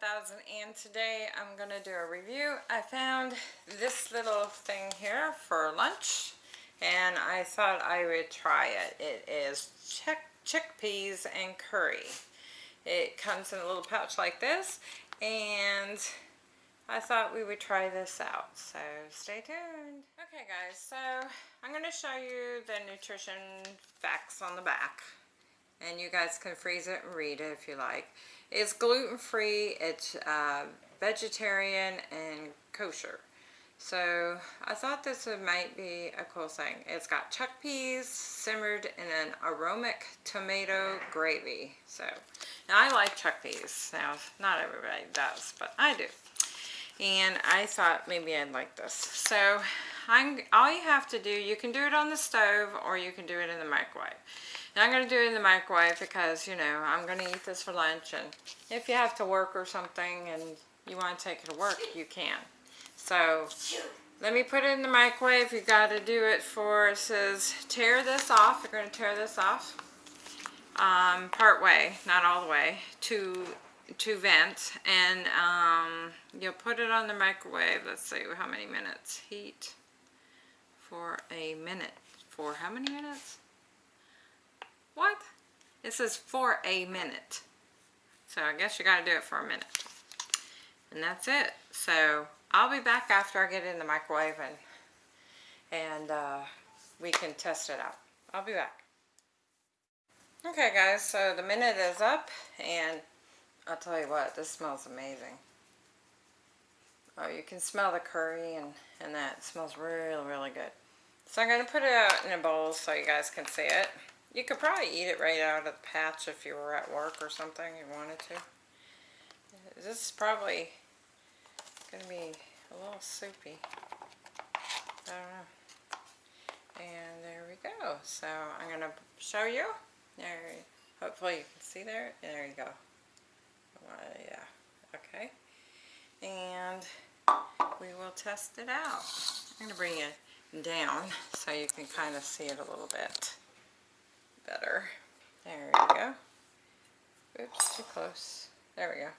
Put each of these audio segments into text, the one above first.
2000 and today I'm to do a review. I found this little thing here for lunch and I thought I would try it. It is chick chickpeas and curry. It comes in a little pouch like this and I thought we would try this out. So stay tuned. Okay guys, so I'm going to show you the nutrition facts on the back and you guys can freeze it and read it if you like. It's gluten-free, it's uh, vegetarian, and kosher. So I thought this might be a cool thing. It's got chickpeas simmered in an aromatic tomato gravy. So now I like chickpeas. Now not everybody does, but I do. And I thought maybe I'd like this. So I'm, all you have to do, you can do it on the stove or you can do it in the microwave. Now I'm going to do it in the microwave because, you know, I'm going to eat this for lunch. And if you have to work or something and you want to take it to work, you can. So let me put it in the microwave. You got to do it for, it says tear this off. You're going to tear this off um, part way, not all the way, to to vent and um, you'll put it on the microwave let's see how many minutes heat for a minute for how many minutes what? It says for a minute. So I guess you got to do it for a minute. And that's it. So I'll be back after I get it in the microwave and, and uh, we can test it out. I'll be back. Okay guys, so the minute is up and I'll tell you what, this smells amazing. Oh, you can smell the curry and, and that. It smells really, really good. So I'm going to put it out in a bowl so you guys can see it. You could probably eat it right out of the patch if you were at work or something you wanted to. This is probably going to be a little soupy. I don't know. And there we go. So I'm going to show you. There, hopefully you can see there. There you go. Yeah. Okay. And we will test it out. I'm going to bring it down so you can kind of see it a little bit better. There we go. Oops, too close. There we go.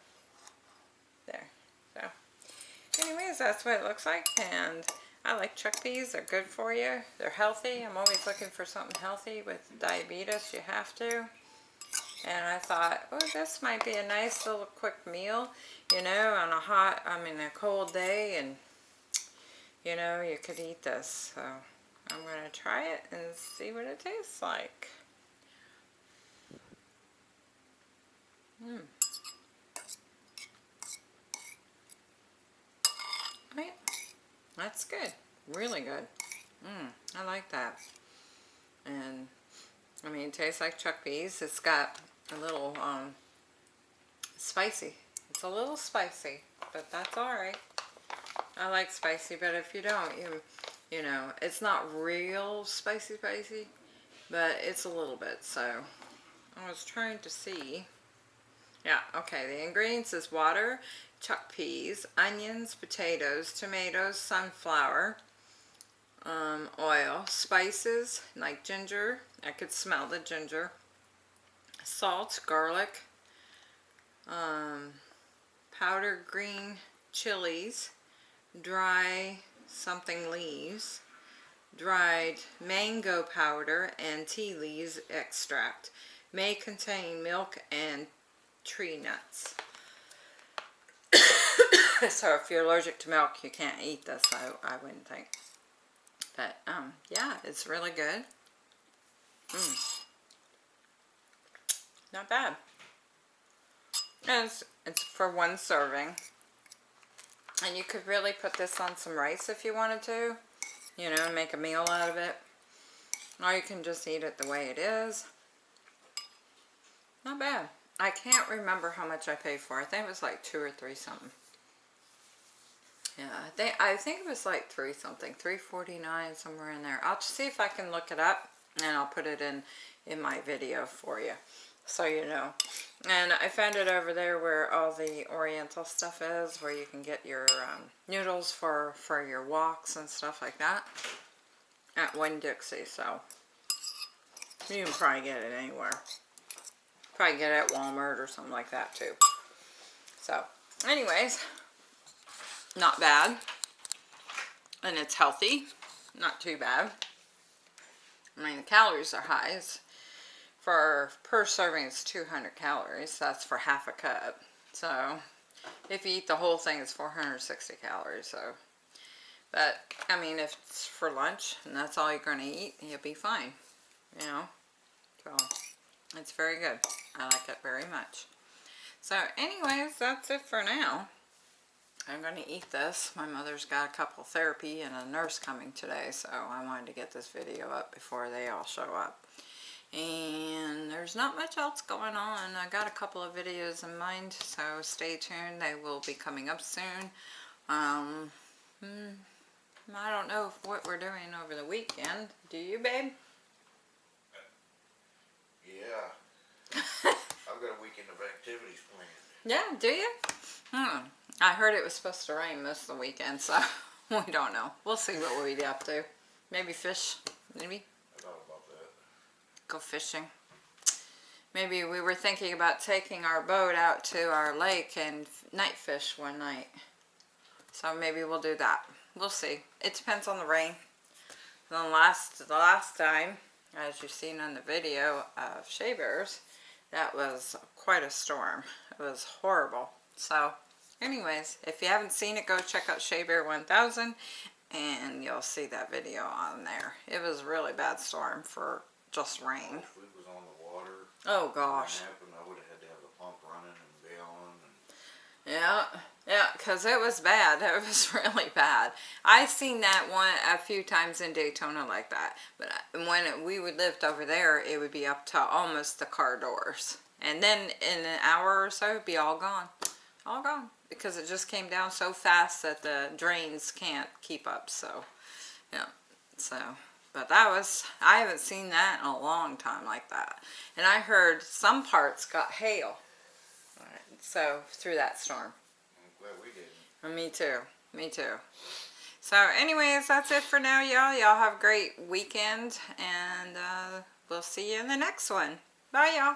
There. So, anyways, that's what it looks like. And I like chickpeas. They're good for you. They're healthy. I'm always looking for something healthy. With diabetes, you have to. And I thought, oh, this might be a nice little quick meal, you know, on a hot, I mean, a cold day. And, you know, you could eat this. So, I'm going to try it and see what it tastes like. Mm. Right. That's good. Really good. Mmm. I like that. And, I mean, it tastes like chickpeas. It's got a little, um, spicy. It's a little spicy, but that's alright. I like spicy, but if you don't, you, you know, it's not real spicy spicy, but it's a little bit, so I was trying to see yeah, okay. The ingredients is water, chickpeas, onions, potatoes, tomatoes, sunflower, um, oil, spices like ginger. I could smell the ginger. Salt, garlic, um, powdered green chilies, dry something leaves, dried mango powder, and tea leaves extract. May contain milk and tree nuts. so if you're allergic to milk, you can't eat this, I, I wouldn't think. But, um, yeah, it's really good. Mm. Not bad. And it's, it's for one serving. And you could really put this on some rice if you wanted to. You know, make a meal out of it. Or you can just eat it the way it is. Not bad. I can't remember how much I paid for. I think it was like two or three something. Yeah, I think, I think it was like three something, 349 somewhere in there. I'll see if I can look it up and I'll put it in, in my video for you so you know. And I found it over there where all the oriental stuff is, where you can get your um, noodles for, for your walks and stuff like that at Winn-Dixie, so you can probably get it anywhere probably get it at Walmart or something like that too. So, anyways, not bad. And it's healthy, not too bad. I mean, the calories are high. It's for per serving, it's 200 calories. That's for half a cup. So, if you eat the whole thing, it's 460 calories. So, but I mean, if it's for lunch and that's all you're going to eat, you'll be fine. You know, so it's very good. I like it very much. So, anyways, that's it for now. I'm going to eat this. My mother's got a couple therapy and a nurse coming today, so I wanted to get this video up before they all show up. And there's not much else going on. I got a couple of videos in mind, so stay tuned. They will be coming up soon. Um, hmm, I don't know what we're doing over the weekend. Do you, babe? Yeah. I've got a weekend of activities planned. Yeah, do you? Hmm. I heard it was supposed to rain most of the weekend, so we don't know. We'll see what we up to. Maybe fish, maybe I thought about that. go fishing. Maybe we were thinking about taking our boat out to our lake and night fish one night. So maybe we'll do that. We'll see. It depends on the rain. The last, the last time, as you've seen on the video of Shea Bears, that was quite a storm. It was horrible. So anyways, if you haven't seen it, go check out Shea Bear 1000 and you'll see that video on there. It was a really bad storm for just rain. If was on the water, Oh gosh. happened, I would have had to have the pump running and bailing and Yeah, yeah, because it was bad. It was really bad. I've seen that one a few times in Daytona like that. But uh, when we would lived over there, it would be up to almost the car doors. And then in an hour or so, it'd be all gone. All gone. Because it just came down so fast that the drains can't keep up. So, yeah. So, but that was, I haven't seen that in a long time like that. And I heard some parts got hail. Alright, So, through that storm. Me too. Me too. So anyways, that's it for now, y'all. Y'all have a great weekend, and uh, we'll see you in the next one. Bye, y'all.